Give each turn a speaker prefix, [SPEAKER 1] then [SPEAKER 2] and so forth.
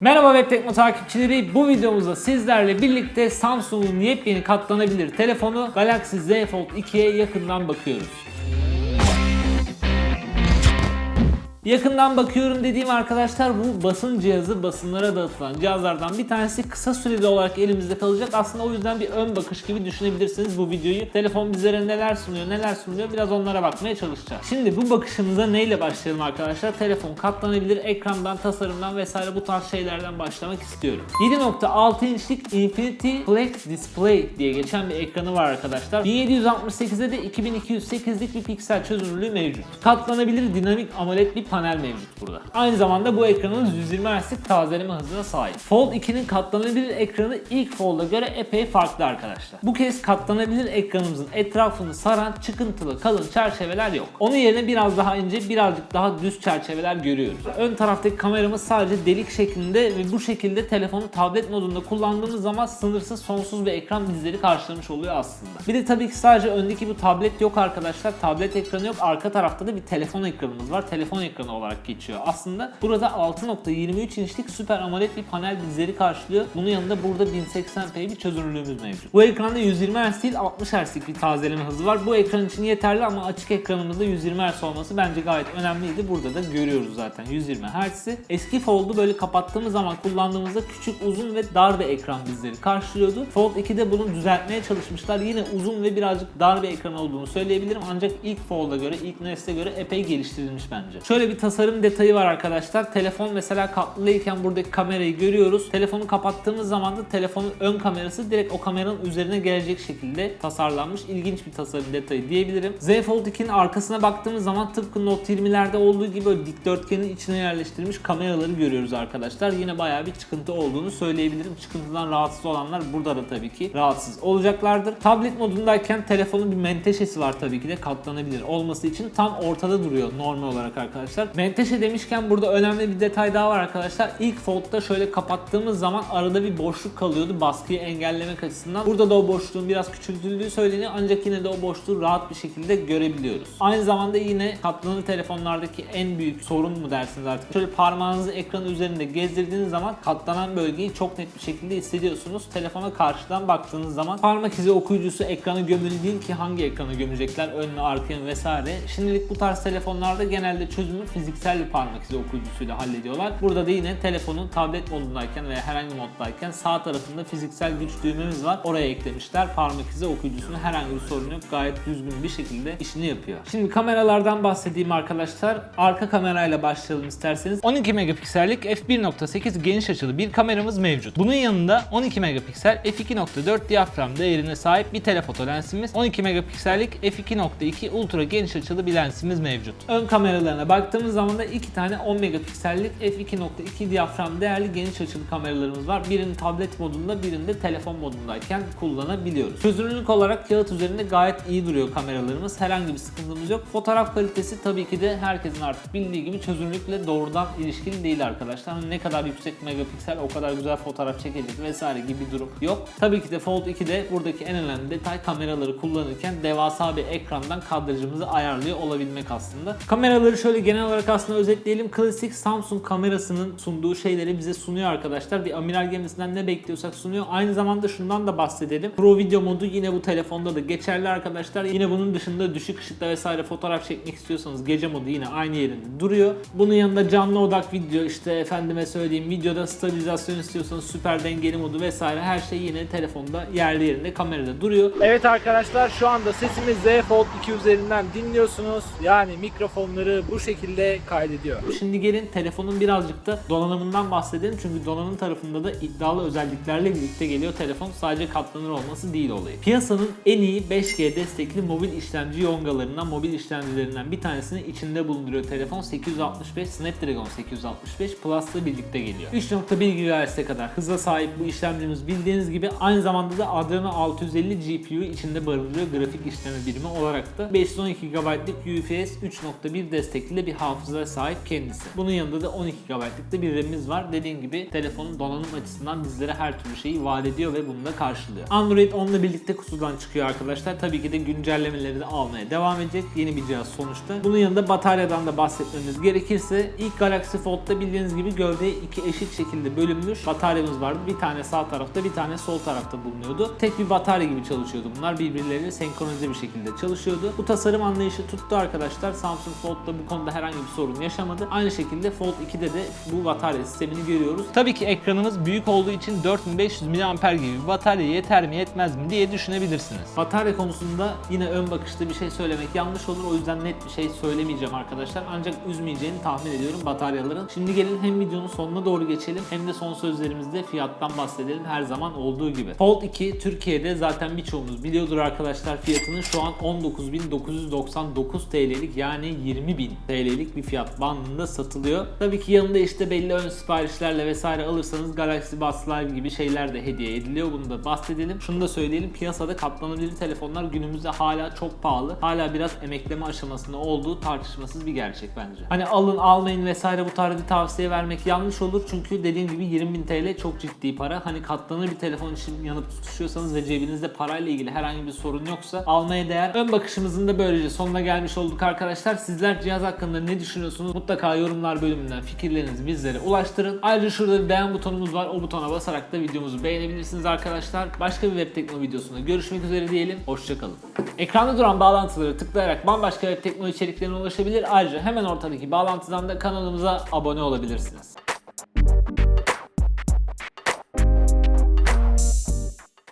[SPEAKER 1] Merhaba Web Tekno takipçileri. Bu videomuzda sizlerle birlikte Samsung'un yepyeni katlanabilir telefonu Galaxy Z Fold 2'ye yakından bakıyoruz. Yakından bakıyorum dediğim arkadaşlar bu basın cihazı basınlara dağıtılan cihazlardan bir tanesi kısa süreli olarak elimizde kalacak. Aslında o yüzden bir ön bakış gibi düşünebilirsiniz bu videoyu. Telefon bizlere neler sunuyor neler sunuyor biraz onlara bakmaya çalışacağız. Şimdi bu bakışımıza neyle başlayalım arkadaşlar? Telefon katlanabilir ekrandan tasarımdan vesaire bu tarz şeylerden başlamak istiyorum. 7.6 inçlik Infinity Flex Display diye geçen bir ekranı var arkadaşlar. 1768'de de 2208'lik bir piksel çözünürlüğü mevcut. Katlanabilir dinamik AMOLED bir panel mevcut burada. Aynı zamanda bu ekranın 120 Hz'lik tazeleme hızına sahip. Fold 2'nin katlanabilir ekranı ilk Fold'a göre epey farklı arkadaşlar. Bu kez katlanabilir ekranımızın etrafını saran çıkıntılı kalın çerçeveler yok. Onun yerine biraz daha ince birazcık daha düz çerçeveler görüyoruz. Ön taraftaki kameramız sadece delik şeklinde ve bu şekilde telefonu tablet modunda kullandığımız zaman sınırsız sonsuz bir ekran bizleri karşılamış oluyor aslında. Bir de tabii ki sadece öndeki bu tablet yok arkadaşlar. Tablet ekranı yok. Arka tarafta da bir telefon ekranımız var. Telefon ekranı olarak geçiyor. Aslında burada 6.23 inçlik Super AMOLED bir panel bizleri karşılıyor. Bunun yanında burada 1080p bir çözünürlüğümüz mevcut. Bu ekranda 120 Hz değil 60 Hz'lik bir tazeleme hızı var. Bu ekran için yeterli ama açık ekranımızda 120 Hz olması bence gayet önemliydi. Burada da görüyoruz zaten 120 Hz'i. Eski Fold'u böyle kapattığımız zaman kullandığımızda küçük, uzun ve dar bir ekran bizleri karşılıyordu. Fold 2'de bunu düzeltmeye çalışmışlar. Yine uzun ve birazcık dar bir ekran olduğunu söyleyebilirim. Ancak ilk Fold'a göre, ilk nesle göre epey geliştirilmiş bence. Şöyle bir tasarım detayı var arkadaşlar. Telefon mesela katlıyken buradaki kamerayı görüyoruz. Telefonu kapattığımız zaman da telefonun ön kamerası direkt o kameranın üzerine gelecek şekilde tasarlanmış. İlginç bir tasarım detayı diyebilirim. Z Fold 2'nin arkasına baktığımız zaman tıpkı Note 20'lerde olduğu gibi böyle dikdörtgenin içine yerleştirilmiş kameraları görüyoruz arkadaşlar. Yine bayağı bir çıkıntı olduğunu söyleyebilirim. Çıkıntıdan rahatsız olanlar burada da tabii ki rahatsız olacaklardır. Tablet modundayken telefonun bir menteşesi var tabii ki de katlanabilir olması için tam ortada duruyor normal olarak arkadaşlar. Menteşe demişken burada önemli bir detay daha var arkadaşlar. İlk Fold'da şöyle kapattığımız zaman arada bir boşluk kalıyordu baskıyı engellemek açısından. Burada da o boşluğun biraz küçültüldüğü söyleniyor ancak yine de o boşluğu rahat bir şekilde görebiliyoruz. Aynı zamanda yine katlanır telefonlardaki en büyük sorun mu dersiniz artık. Şöyle parmağınızı ekranın üzerinde gezdirdiğiniz zaman katlanan bölgeyi çok net bir şekilde hissediyorsunuz. Telefona karşıdan baktığınız zaman parmak izi okuyucusu ekranı gömülü değil ki hangi ekranı gömecekler önüne arkaya vesaire. Şimdilik bu tarz telefonlarda genelde çözümü fiziksel bir parmak izi okuyucusuyla hallediyorlar. Burada da yine telefonun tablet modundayken veya herhangi moddayken sağ tarafında fiziksel güç düğmemiz var. Oraya eklemişler. Parmak izi okuyucusunu herhangi bir sorun yok. Gayet düzgün bir şekilde işini yapıyor. Şimdi kameralardan bahsedeyim arkadaşlar. Arka kamerayla başlayalım isterseniz. 12 megapiksellik f1.8 geniş açılı bir kameramız mevcut. Bunun yanında 12 megapiksel f2.4 diyafram değerine sahip bir telefoto lensimiz, 12 megapiksellik f2.2 ultra geniş açılı bir lensimiz mevcut. Ön kameralarına baktığımız zaman da iki tane 10 megapiksellik f2.2 diyafram değerli geniş açılı kameralarımız var. Birini tablet modunda, birini de telefon modundayken kullanabiliyoruz. Çözünürlük olarak kağıt üzerinde gayet iyi duruyor kameralarımız. Herhangi bir sıkıntımız yok. Fotoğraf kalitesi tabii ki de herkesin artık bildiği gibi çözünürlükle doğrudan ilişkili değil arkadaşlar. Hani ne kadar yüksek megapiksel o kadar güzel fotoğraf çekecek vesaire gibi bir durum yok. Tabii ki de Fold 2'de buradaki en önemli detay kameraları kullanırken devasa bir ekrandan kadrajımızı ayarlıyor olabilmek aslında. Kameraları şöyle genel olarak aslında özetleyelim. Klasik Samsung kamerasının sunduğu şeyleri bize sunuyor arkadaşlar. Bir amiral gemisinden ne bekliyorsak sunuyor. Aynı zamanda şundan da bahsedelim. Pro video modu yine bu telefonda da geçerli arkadaşlar. Yine bunun dışında düşük ışıkta vesaire fotoğraf çekmek istiyorsanız gece modu yine aynı yerinde duruyor. Bunun yanında canlı odak video işte efendime söyleyeyim videoda stabilizasyon istiyorsanız süper dengeli modu vesaire her şey yine telefonda yerli yerinde kamerada duruyor. Evet arkadaşlar şu anda sesimi Z Fold 2 üzerinden dinliyorsunuz. Yani mikrofonları bu şekilde kaydediyor. Şimdi gelin telefonun birazcık da donanımından bahsedelim. Çünkü donanım tarafında da iddialı özelliklerle birlikte geliyor telefon. Sadece katlanır olması değil olayı. Piyasanın en iyi 5G destekli mobil işlemci yongalarından, mobil işlemcilerinden bir tanesini içinde bulunduruyor telefon. 865 Snapdragon 865 Plus'la birlikte geliyor. 3.1 GHz'e kadar hıza sahip bu işlemcimiz bildiğiniz gibi aynı zamanda da Adreno 650 GPU'yu içinde barındırıyor grafik işleme birimi olarak da 512 GB'lık UFS 3.1 destekli bir hard hafızaya sahip kendisi. Bunun yanında da 12 GB'lık da bir RAM'imiz var. Dediğim gibi telefonun donanım açısından bizlere her türlü şeyi vaat ediyor ve bunu da karşılıyor. Android onunla birlikte kutudan çıkıyor arkadaşlar. Tabii ki de güncellemeleri de almaya devam edecek. Yeni bir cihaz sonuçta. Bunun yanında bataryadan da bahsetmemiz gerekirse ilk Galaxy Fold'da bildiğiniz gibi gövde iki eşit şekilde bölünmüş bataryamız vardı. Bir tane sağ tarafta bir tane sol tarafta bulunuyordu. Tek bir batarya gibi çalışıyordu bunlar. Birbirleriyle senkronize bir şekilde çalışıyordu. Bu tasarım anlayışı tuttu arkadaşlar. Samsung Fold'da bu konuda herhangi bir sorun yaşamadı. Aynı şekilde Fold 2'de de bu batarya sistemini görüyoruz. Tabii ki ekranımız büyük olduğu için 4500 mAh gibi bir batarya yeter mi yetmez mi diye düşünebilirsiniz. Batarya konusunda yine ön bakışta bir şey söylemek yanlış olur. O yüzden net bir şey söylemeyeceğim arkadaşlar. Ancak üzmeyeceğini tahmin ediyorum bataryaların. Şimdi gelin hem videonun sonuna doğru geçelim hem de son sözlerimizde fiyattan bahsedelim her zaman olduğu gibi. Fold 2 Türkiye'de zaten birçoğunuz biliyordur arkadaşlar fiyatının şu an 19.999 TL'lik yani 20.000 TL'lik bir fiyat bandında satılıyor. Tabii ki yanında işte belli ön siparişlerle vesaire alırsanız Galaxy Buds Live gibi şeyler de hediye ediliyor. Bunu da bahsedelim. Şunu da söyleyelim. Piyasada katlanabilir telefonlar günümüzde hala çok pahalı. Hala biraz emekleme aşamasında olduğu tartışmasız bir gerçek bence. Hani alın almayın vesaire bu tarz bir tavsiye vermek yanlış olur. Çünkü dediğim gibi 20.000 TL çok ciddi para. Hani katlanır bir telefon için yanıp tutuşuyorsanız ve cebinizde parayla ilgili herhangi bir sorun yoksa almaya değer. Ön bakışımızın da böylece sonuna gelmiş olduk arkadaşlar. Sizler cihaz hakkında ne düşünüyorsunuz? Mutlaka yorumlar bölümünden fikirlerinizi bizlere ulaştırın. Ayrıca şurada bir beğen butonumuz var. O butona basarak da videomuzu beğenebilirsiniz arkadaşlar. Başka bir web teknoloji videosunda görüşmek üzere diyelim. Hoşçakalın. Ekranda duran bağlantıları tıklayarak bambaşka web teknoloji içeriklerine ulaşabilir. Ayrıca hemen ortadaki bağlantıdan da kanalımıza abone olabilirsiniz.